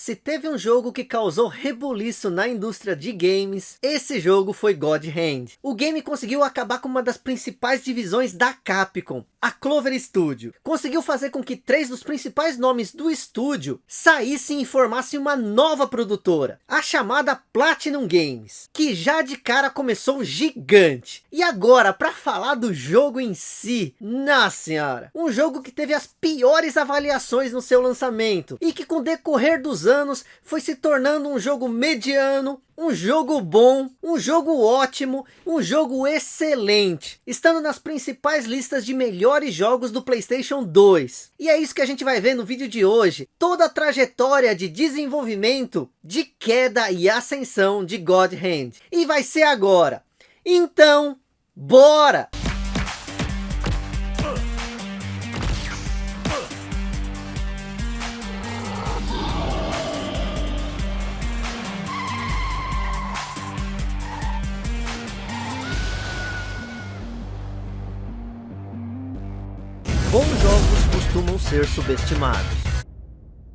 Se teve um jogo que causou rebuliço na indústria de games, esse jogo foi God Hand. O game conseguiu acabar com uma das principais divisões da Capcom, a Clover Studio. Conseguiu fazer com que três dos principais nomes do estúdio saíssem e formassem uma nova produtora, a chamada Platinum Games, que já de cara começou gigante. E agora, para falar do jogo em si, nossa senhora, um jogo que teve as piores avaliações no seu lançamento, e que com o decorrer dos anos foi se tornando um jogo mediano, um jogo bom, um jogo ótimo, um jogo excelente, estando nas principais listas de melhores jogos do Playstation 2. E é isso que a gente vai ver no vídeo de hoje, toda a trajetória de desenvolvimento, de queda e ascensão de God Hand. E vai ser agora. Então, bora! Ser subestimados.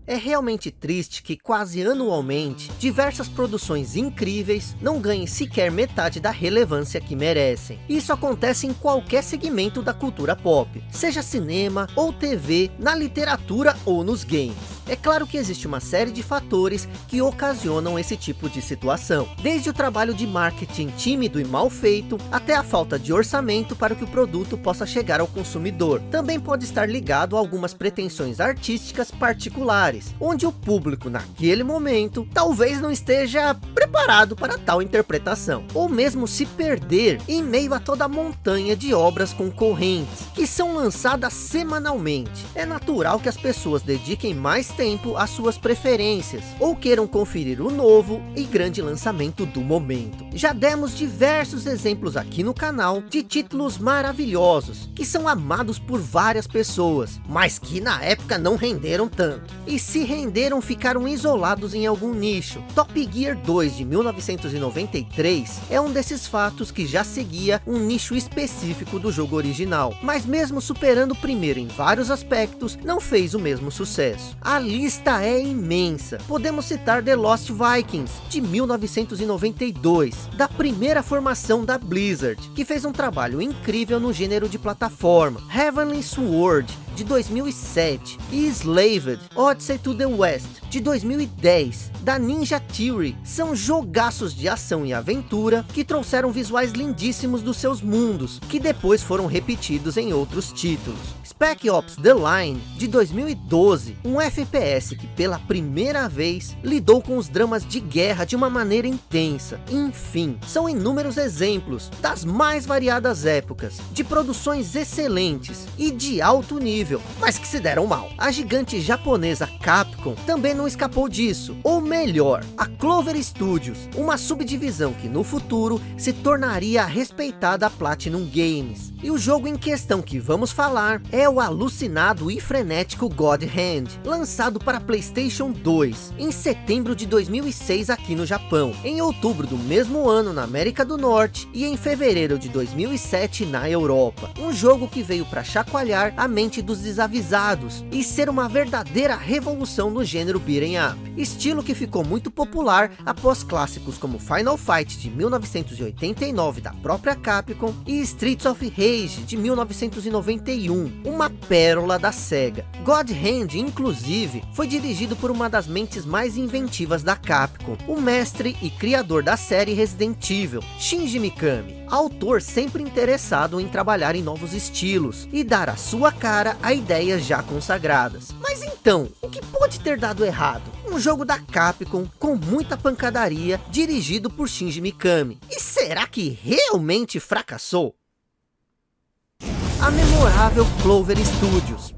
É realmente triste que quase anualmente, diversas produções incríveis não ganhem sequer metade da relevância que merecem. Isso acontece em qualquer segmento da cultura pop, seja cinema ou TV, na literatura ou nos games. É claro que existe uma série de fatores que ocasionam esse tipo de situação. Desde o trabalho de marketing tímido e mal feito, até a falta de orçamento para que o produto possa chegar ao consumidor. Também pode estar ligado a algumas pretensões artísticas particulares, onde o público naquele momento talvez não esteja preparado para tal interpretação. Ou mesmo se perder em meio a toda a montanha de obras concorrentes, que são lançadas semanalmente. É natural que as pessoas dediquem mais tempo às suas preferências, ou queiram conferir o novo e grande lançamento do momento. Já demos diversos exemplos aqui no canal de títulos maravilhosos, que são amados por várias pessoas, mas que na época não renderam tanto. E se renderam ficaram isolados em algum nicho. Top Gear 2 de 1993 é um desses fatos que já seguia um nicho específico do jogo original, mas mesmo superando o primeiro em vários aspectos, não fez o mesmo sucesso. A lista é imensa. Podemos citar The Lost Vikings, de 1992, da primeira formação da Blizzard, que fez um trabalho incrível no gênero de plataforma. Heavenly Sword, de 2007, e Slaved, Odyssey to the West, de 2010, da Ninja Theory. São jogaços de ação e aventura que trouxeram visuais lindíssimos dos seus mundos, que depois foram repetidos em outros títulos. Spec Ops The Line, de 2012, um FPS que pela primeira vez lidou com os dramas de guerra de uma maneira intensa. Enfim, são inúmeros exemplos das mais variadas épocas, de produções excelentes e de alto nível, mas que se deram mal. A gigante japonesa Capcom também não escapou disso, ou melhor, a Clover Studios, uma subdivisão que no futuro se tornaria a respeitada Platinum Games. E o jogo em questão que vamos falar é o alucinado e frenético God Hand, lançado para Playstation 2, em setembro de 2006 aqui no Japão, em outubro do mesmo ano na América do Norte e em fevereiro de 2007 na Europa. Um jogo que veio para chacoalhar a mente dos desavisados e ser uma verdadeira revolução no gênero beat'em up, estilo que ficou muito popular após clássicos como Final Fight de 1989 da própria Capcom e Streets of Rage de 1991, uma pérola da SEGA. God Hand, inclusive, foi dirigido por uma das mentes mais inventivas da Capcom, o mestre e criador da série Resident Evil, Shinji Mikami, autor sempre interessado em trabalhar em novos estilos e dar a sua cara a ideias já consagradas. Mas então, o que pode ter dado errado? Um jogo da Capcom com muita pancadaria, dirigido por Shinji Mikami. E será que realmente fracassou? A memorável Clover Studios,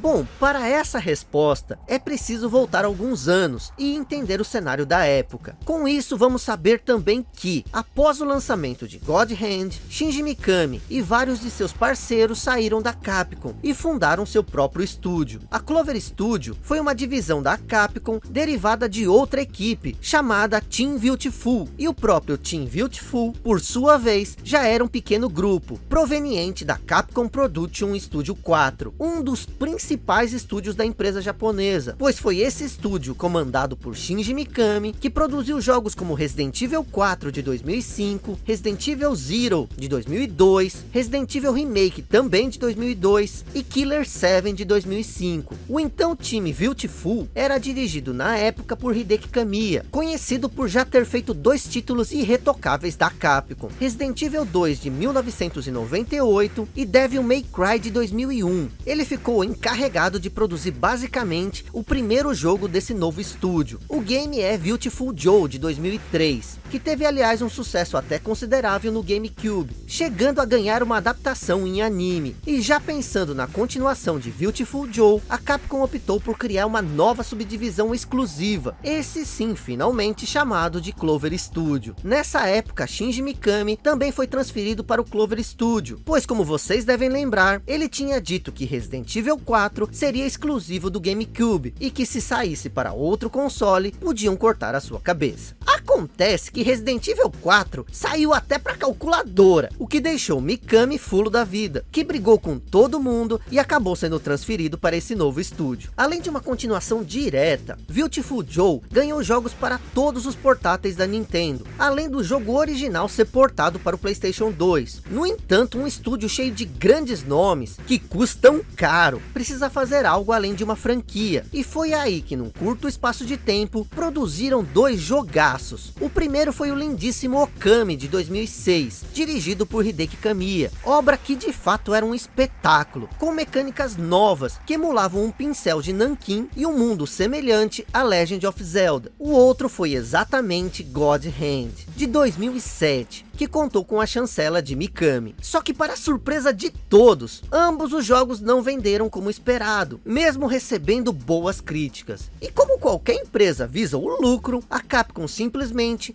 Bom, para essa resposta, é preciso voltar alguns anos e entender o cenário da época. Com isso, vamos saber também que, após o lançamento de God Hand, Shinji Mikami e vários de seus parceiros saíram da Capcom e fundaram seu próprio estúdio. A Clover Studio foi uma divisão da Capcom derivada de outra equipe, chamada Team Beautiful, e o próprio Team Beautiful, por sua vez, já era um pequeno grupo, proveniente da Capcom Production Studio 4, um dos principais principais estúdios da empresa japonesa, pois foi esse estúdio comandado por Shinji Mikami, que produziu jogos como Resident Evil 4 de 2005, Resident Evil Zero de 2002, Resident Evil Remake também de 2002 e Killer 7 de 2005. O então time Beautiful era dirigido na época por Hideki Kamiya, conhecido por já ter feito dois títulos irretocáveis da Capcom, Resident Evil 2 de 1998 e Devil May Cry de 2001. Ele ficou encarregado de produzir basicamente o primeiro jogo desse novo estúdio. O game é Beautiful Joe de 2003, que teve aliás um sucesso até considerável no GameCube, chegando a ganhar uma adaptação em anime. E já pensando na continuação de Beautiful Joe, a Capcom optou por criar uma nova subdivisão exclusiva, esse sim finalmente chamado de Clover Studio. Nessa época Shinji Mikami também foi transferido para o Clover Studio, pois como vocês devem lembrar, ele tinha dito que Resident Evil 4 seria exclusivo do GameCube, e que se saísse para outro console, podiam cortar a sua cabeça. Acontece que Resident Evil 4 saiu até para calculadora, o que deixou Mikami fulo da vida, que brigou com todo mundo e acabou sendo transferido para esse novo estúdio. Além de uma continuação direta, Beautiful Joe ganhou jogos para todos os portáteis da Nintendo, além do jogo original ser portado para o Playstation 2. No entanto, um estúdio cheio de grandes nomes, que custam caro, precisa fazer algo além de uma franquia. E foi aí que num curto espaço de tempo, produziram dois jogaços. O primeiro foi o lindíssimo Okami de 2006, dirigido por Hideki Kamiya, obra que de fato era um espetáculo, com mecânicas novas que emulavam um pincel de Nankin e um mundo semelhante a Legend of Zelda. O outro foi exatamente God Hand, de 2007, que contou com a chancela de Mikami. Só que para surpresa de todos, ambos os jogos não venderam como esperado, mesmo recebendo boas críticas. E como qualquer empresa visa o lucro, a Capcom simplesmente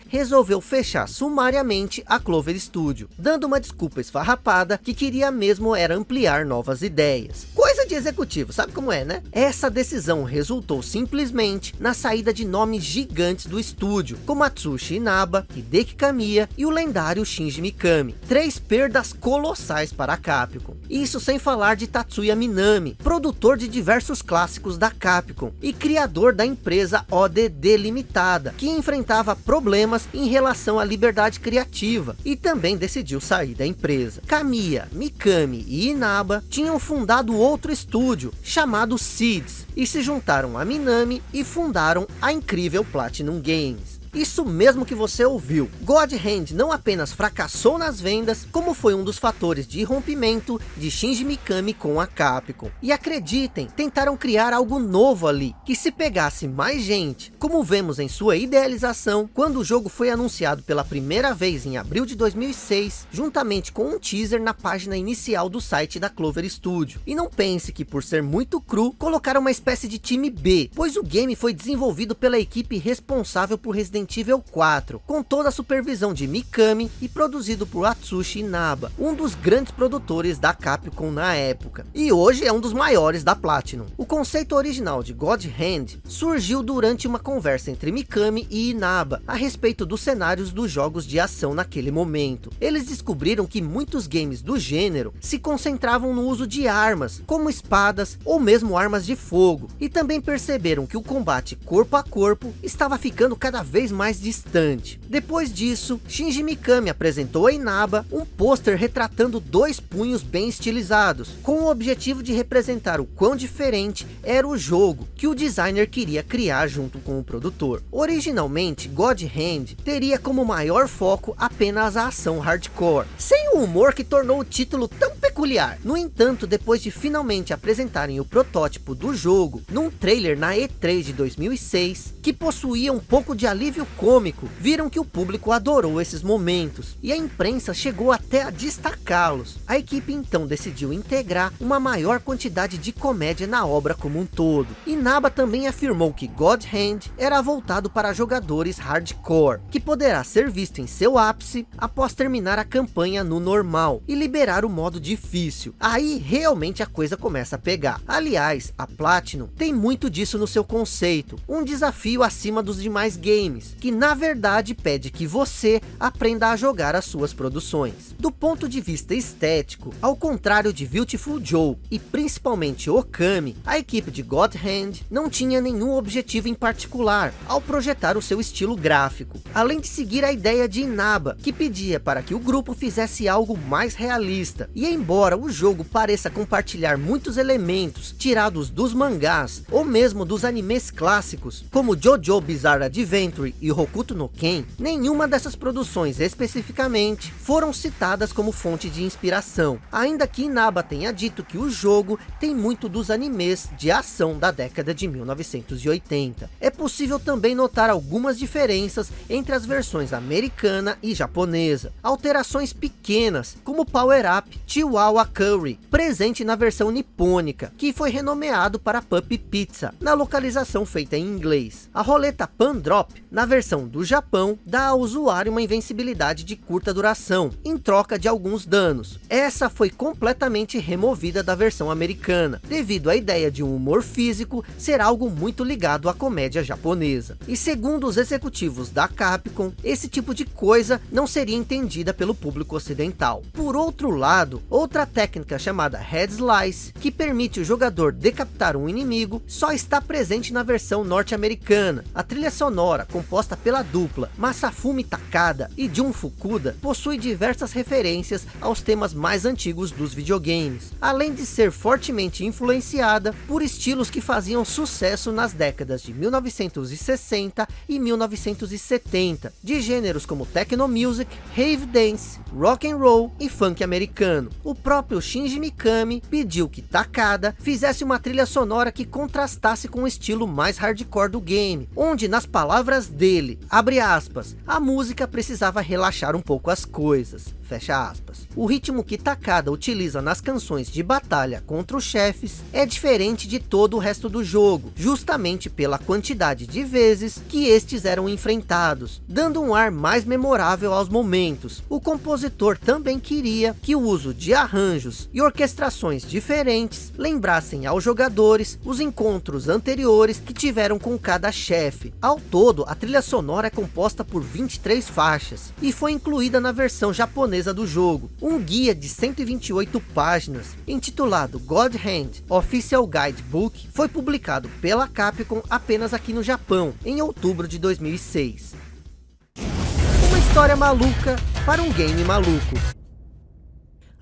resolveu fechar sumariamente a Clover Studio, dando uma desculpa esfarrapada que queria mesmo era ampliar novas ideias. Coisa de executivo, sabe como é, né? Essa decisão resultou simplesmente na saída de nomes gigantes do estúdio, como Atsushi Inaba, Hideki Kamiya e o lendário Shinji Mikami. Três perdas colossais para a Capcom. Isso sem falar de Tatsuya Minami, produtor de diversos clássicos da Capcom e criador da empresa ODD Limitada, que enfrentava problemas em relação à liberdade criativa e também decidiu sair da empresa. Kamiya, Mikami e Inaba tinham fundado outro estúdio chamado Seeds e se juntaram a Minami e fundaram a incrível Platinum Games. Isso mesmo que você ouviu. God Hand não apenas fracassou nas vendas, como foi um dos fatores de rompimento de Shinji Mikami com a Capcom. E acreditem, tentaram criar algo novo ali, que se pegasse mais gente, como vemos em sua idealização, quando o jogo foi anunciado pela primeira vez em abril de 2006, juntamente com um teaser na página inicial do site da Clover Studio. E não pense que por ser muito cru, colocaram uma espécie de time B, pois o game foi desenvolvido pela equipe responsável por Resident Resident Evil 4, com toda a supervisão de Mikami e produzido por Atsushi Inaba, um dos grandes produtores da Capcom na época, e hoje é um dos maiores da Platinum. O conceito original de God Hand surgiu durante uma conversa entre Mikami e Inaba, a respeito dos cenários dos jogos de ação naquele momento. Eles descobriram que muitos games do gênero se concentravam no uso de armas, como espadas ou mesmo armas de fogo, e também perceberam que o combate corpo a corpo estava ficando cada vez mais distante. Depois disso, Shinji Mikami apresentou a Inaba um pôster retratando dois punhos bem estilizados, com o objetivo de representar o quão diferente era o jogo que o designer queria criar junto com o produtor. Originalmente, God Hand teria como maior foco apenas a ação hardcore, sem o humor que tornou o título tão peculiar. No entanto, depois de finalmente apresentarem o protótipo do jogo, num trailer na E3 de 2006, que possuía um pouco de alívio alívio cômico, viram que o público adorou esses momentos, e a imprensa chegou até a destacá-los. A equipe então decidiu integrar uma maior quantidade de comédia na obra como um todo. Inaba também afirmou que God Hand era voltado para jogadores hardcore, que poderá ser visto em seu ápice após terminar a campanha no normal, e liberar o modo difícil. Aí realmente a coisa começa a pegar. Aliás, a Platinum tem muito disso no seu conceito. Um desafio acima dos demais games, que na verdade pede que você aprenda a jogar as suas produções. Do ponto de vista estético, ao contrário de Beautiful Joe e principalmente Okami, a equipe de God Hand não tinha nenhum objetivo em particular ao projetar o seu estilo gráfico, além de seguir a ideia de Inaba, que pedia para que o grupo fizesse algo mais realista. E embora o jogo pareça compartilhar muitos elementos tirados dos mangás, ou mesmo dos animes clássicos, como Jojo Bizarre Adventure e Hokuto no Ken, nenhuma dessas produções especificamente foram citadas como fonte de inspiração, ainda que Inaba tenha dito que o jogo tem muito dos animes de ação da década de 1980. É possível também notar algumas diferenças entre as versões americana e japonesa, alterações pequenas, como Power Up Chihuahua Curry, presente na versão nipônica, que foi renomeado para Puppy Pizza, na localização feita em inglês. A roleta Pan Drop, na versão do Japão, dá ao usuário uma invencibilidade de curta duração, em troca de alguns danos. Essa foi completamente removida da versão americana, devido à ideia de um humor físico ser algo muito ligado à comédia japonesa. E segundo os executivos da Capcom, esse tipo de coisa não seria entendida pelo público ocidental. Por outro lado, outra técnica chamada Head Slice, que permite o jogador decapitar um inimigo, só está presente na versão norte-americana. A trilha sonora, composta pela dupla Masafumi Takada e Jun Fukuda, possui diversas referências aos temas mais antigos dos videogames, além de ser fortemente influenciada por estilos que faziam sucesso nas décadas de 1960 e 1970, de gêneros como techno music, rave dance, rock and roll e funk americano. O próprio Shinji Mikami pediu que Takada fizesse uma trilha sonora que contrastasse com o estilo mais hardcore do game, onde nas palavras abre aspas, a música precisava relaxar um pouco as coisas fecha aspas. O ritmo que Takada utiliza nas canções de batalha contra os chefes é diferente de todo o resto do jogo, justamente pela quantidade de vezes que estes eram enfrentados, dando um ar mais memorável aos momentos. O compositor também queria que o uso de arranjos e orquestrações diferentes lembrassem aos jogadores os encontros anteriores que tiveram com cada chefe. Ao todo, a trilha sonora é composta por 23 faixas e foi incluída na versão japonesa do jogo, um guia de 128 páginas, intitulado God Hand Official Guidebook, foi publicado pela Capcom apenas aqui no Japão, em outubro de 2006. Uma história maluca para um game maluco.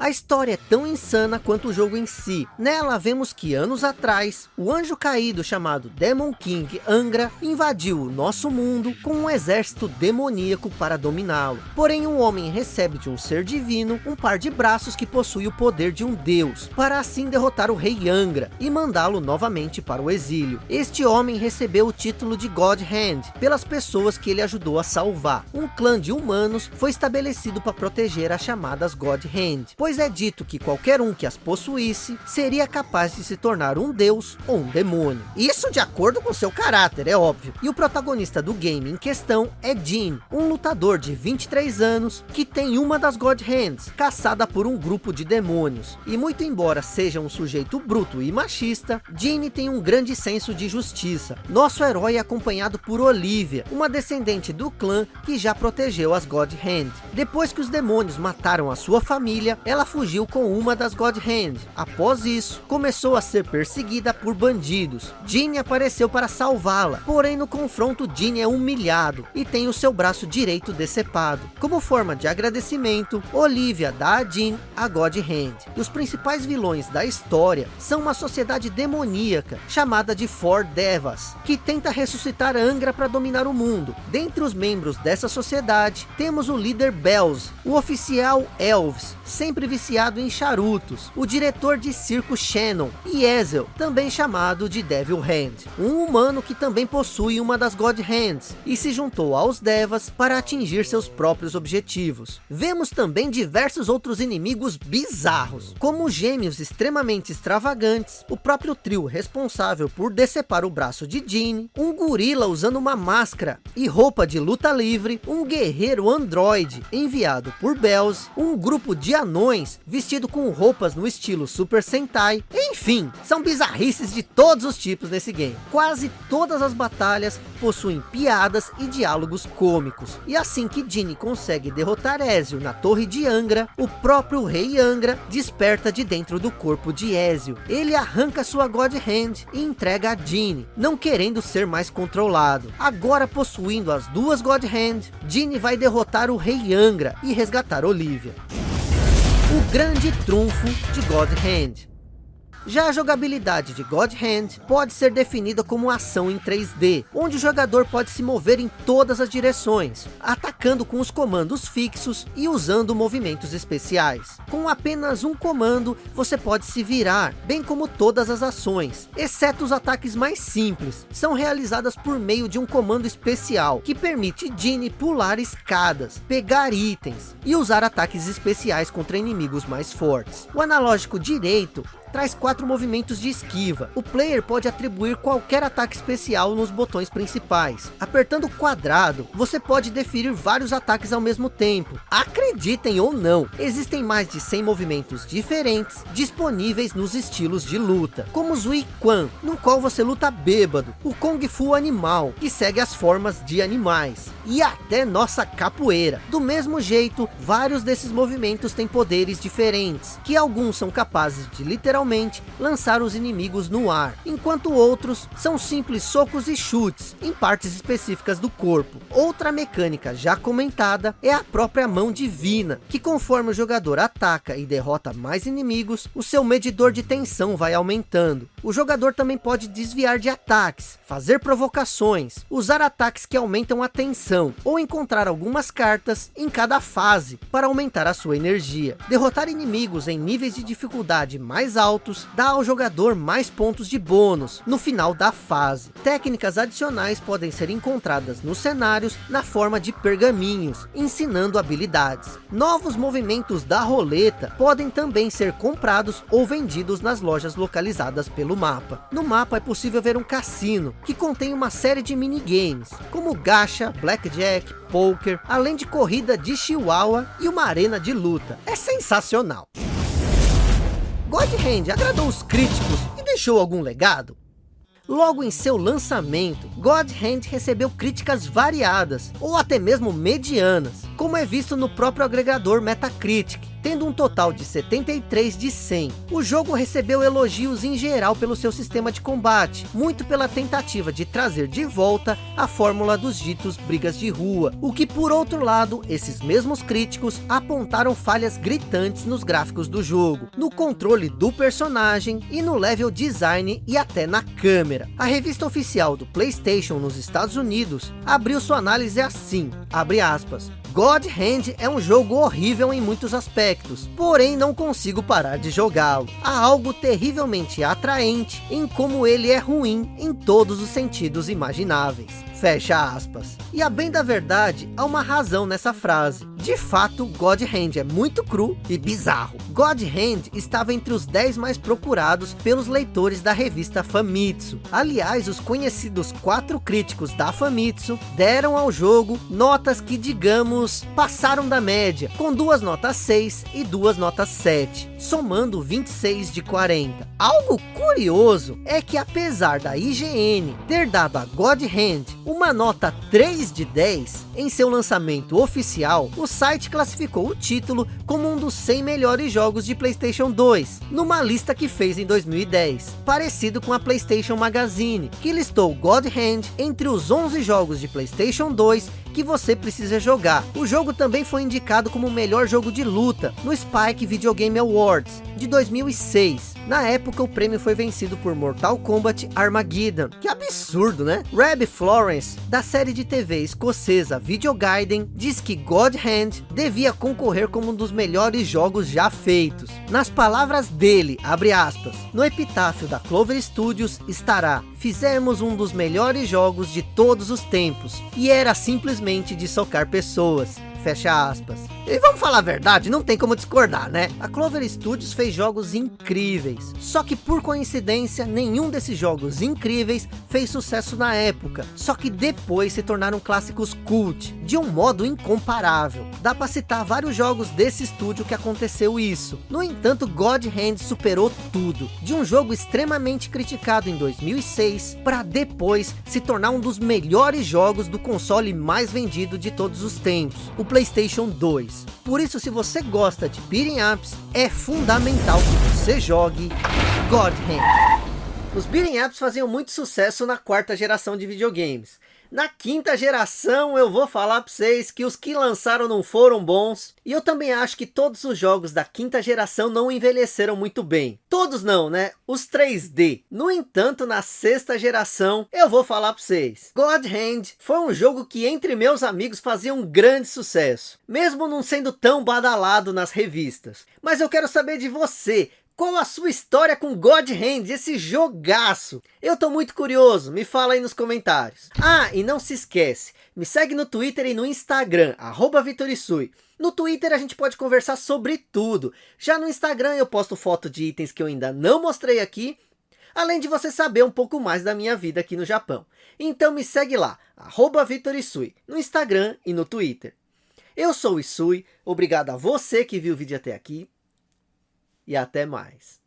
A história é tão insana quanto o jogo em si. Nela vemos que anos atrás, o anjo caído chamado Demon King Angra invadiu o nosso mundo com um exército demoníaco para dominá-lo. Porém um homem recebe de um ser divino um par de braços que possui o poder de um deus, para assim derrotar o rei Angra e mandá-lo novamente para o exílio. Este homem recebeu o título de God Hand pelas pessoas que ele ajudou a salvar. Um clã de humanos foi estabelecido para proteger as chamadas God Hand, pois pois é dito que qualquer um que as possuísse seria capaz de se tornar um deus ou um demônio. Isso de acordo com seu caráter, é óbvio. E o protagonista do game em questão é Jin, um lutador de 23 anos que tem uma das God Hands, caçada por um grupo de demônios. E muito embora seja um sujeito bruto e machista, Jin tem um grande senso de justiça. Nosso herói é acompanhado por Olivia, uma descendente do clã que já protegeu as God Hand. Depois que os demônios mataram a sua família, ela ela fugiu com uma das God Hand. Após isso, começou a ser perseguida por bandidos. Jean apareceu para salvá-la, porém no confronto Jean é humilhado e tem o seu braço direito decepado. Como forma de agradecimento, Olivia dá a Jean a God Hand. E os principais vilões da história são uma sociedade demoníaca chamada de Four Devas, que tenta ressuscitar Angra para dominar o mundo. Dentre os membros dessa sociedade, temos o líder Bells, o oficial Elves, sempre viciado em charutos, o diretor de circo Shannon e Ezel, também chamado de Devil Hand, um humano que também possui uma das God Hands e se juntou aos Devas para atingir seus próprios objetivos. Vemos também diversos outros inimigos bizarros, como gêmeos extremamente extravagantes, o próprio trio responsável por decepar o braço de Jean, um gorila usando uma máscara e roupa de luta livre, um guerreiro androide enviado por Bells, um grupo de anões vestido com roupas no estilo Super Sentai. Enfim, são bizarrices de todos os tipos nesse game. Quase todas as batalhas possuem piadas e diálogos cômicos. E assim que Dini consegue derrotar Ezio na torre de Angra, o próprio rei Angra desperta de dentro do corpo de Ezio. Ele arranca sua God Hand e entrega a Dini, não querendo ser mais controlado. Agora possuindo as duas God Hand, Dini vai derrotar o rei Angra e resgatar Olivia. Grande trunfo de God Hand. Já a jogabilidade de God Hand pode ser definida como ação em 3D, onde o jogador pode se mover em todas as direções, atacando com os comandos fixos e usando movimentos especiais. Com apenas um comando, você pode se virar, bem como todas as ações, exceto os ataques mais simples, são realizadas por meio de um comando especial, que permite Dini pular escadas, pegar itens e usar ataques especiais contra inimigos mais fortes. O analógico direito traz quatro movimentos de esquiva. O player pode atribuir qualquer ataque especial nos botões principais. Apertando quadrado, você pode definir vários ataques ao mesmo tempo. Acreditem ou não, existem mais de 100 movimentos diferentes disponíveis nos estilos de luta, como Zui Quan, no qual você luta bêbado, o Kung Fu animal, que segue as formas de animais, e até nossa capoeira. Do mesmo jeito, vários desses movimentos têm poderes diferentes, que alguns são capazes de literalmente literalmente lançar os inimigos no ar, enquanto outros são simples socos e chutes em partes específicas do corpo. Outra mecânica já comentada é a própria mão divina, que conforme o jogador ataca e derrota mais inimigos, o seu medidor de tensão vai aumentando. O jogador também pode desviar de ataques, fazer provocações, usar ataques que aumentam a tensão, ou encontrar algumas cartas em cada fase para aumentar a sua energia. Derrotar inimigos em níveis de dificuldade mais altos altos, dá ao jogador mais pontos de bônus no final da fase. Técnicas adicionais podem ser encontradas nos cenários na forma de pergaminhos, ensinando habilidades. Novos movimentos da roleta podem também ser comprados ou vendidos nas lojas localizadas pelo mapa. No mapa é possível ver um cassino, que contém uma série de minigames, como gacha, blackjack, poker, além de corrida de chihuahua e uma arena de luta. É sensacional! God Hand agradou os críticos e deixou algum legado? Logo em seu lançamento, God Hand recebeu críticas variadas, ou até mesmo medianas, como é visto no próprio agregador Metacritic, tendo um total de 73 de 100. O jogo recebeu elogios em geral pelo seu sistema de combate, muito pela tentativa de trazer de volta a fórmula dos ditos brigas de rua, o que por outro lado, esses mesmos críticos apontaram falhas gritantes nos gráficos do jogo, no controle do personagem e no level design e até na câmera. A revista oficial do Playstation nos Estados Unidos abriu sua análise assim, abre aspas, God Hand é um jogo horrível em muitos aspectos, porém não consigo parar de jogá-lo. Há algo terrivelmente atraente em como ele é ruim em todos os sentidos imagináveis. Fecha aspas. E a bem da verdade, há uma razão nessa frase. De fato, God Hand é muito cru e bizarro. God Hand estava entre os 10 mais procurados pelos leitores da revista Famitsu. Aliás, os conhecidos quatro críticos da Famitsu deram ao jogo notas que, digamos, passaram da média, com duas notas 6 e duas notas 7, somando 26 de 40. Algo curioso é que apesar da IGN ter dado a God Hand uma nota 3 de 10 em seu lançamento oficial, o site classificou o título como um dos 100 melhores jogos de Playstation 2, numa lista que fez em 2010, parecido com a Playstation Magazine, que listou God Hand entre os 11 jogos de Playstation 2 que você precisa jogar. O jogo também foi indicado como o melhor jogo de luta no Spike Video Game Awards de 2006. Na época o prêmio foi vencido por Mortal Kombat Armageddon. Que absurdo, né? Reb Florence, da série de TV escocesa Video Gaiden, diz que God Hand devia concorrer como um dos melhores jogos já feitos. Nas palavras dele, abre aspas, no epitáfio da Clover Studios estará fizemos um dos melhores jogos de todos os tempos, e era simplesmente de socar pessoas. Fecha aspas. E vamos falar a verdade, não tem como discordar, né? A Clover Studios fez jogos incríveis. Só que por coincidência, nenhum desses jogos incríveis fez sucesso na época. Só que depois se tornaram clássicos cult, de um modo incomparável. Dá para citar vários jogos desse estúdio que aconteceu isso. No entanto, God Hand superou tudo. De um jogo extremamente criticado em 2006, para depois se tornar um dos melhores jogos do console mais vendido de todos os tempos. O Playstation 2. Por isso, se você gosta de beating ups, é fundamental que você jogue God Hand. Os beating ups faziam muito sucesso na quarta geração de videogames. Na quinta geração eu vou falar para vocês que os que lançaram não foram bons. E eu também acho que todos os jogos da quinta geração não envelheceram muito bem. Todos não, né? Os 3D. No entanto, na sexta geração, eu vou falar para vocês. God Hand foi um jogo que entre meus amigos fazia um grande sucesso. Mesmo não sendo tão badalado nas revistas. Mas eu quero saber de você. Qual a sua história com God Hand, esse jogaço? Eu tô muito curioso, me fala aí nos comentários. Ah, e não se esquece, me segue no Twitter e no Instagram, arroba Vitorisui. No Twitter a gente pode conversar sobre tudo. Já no Instagram eu posto foto de itens que eu ainda não mostrei aqui, além de você saber um pouco mais da minha vida aqui no Japão. Então me segue lá, arroba Vitorisui, no Instagram e no Twitter. Eu sou o Isui, obrigado a você que viu o vídeo até aqui e até mais.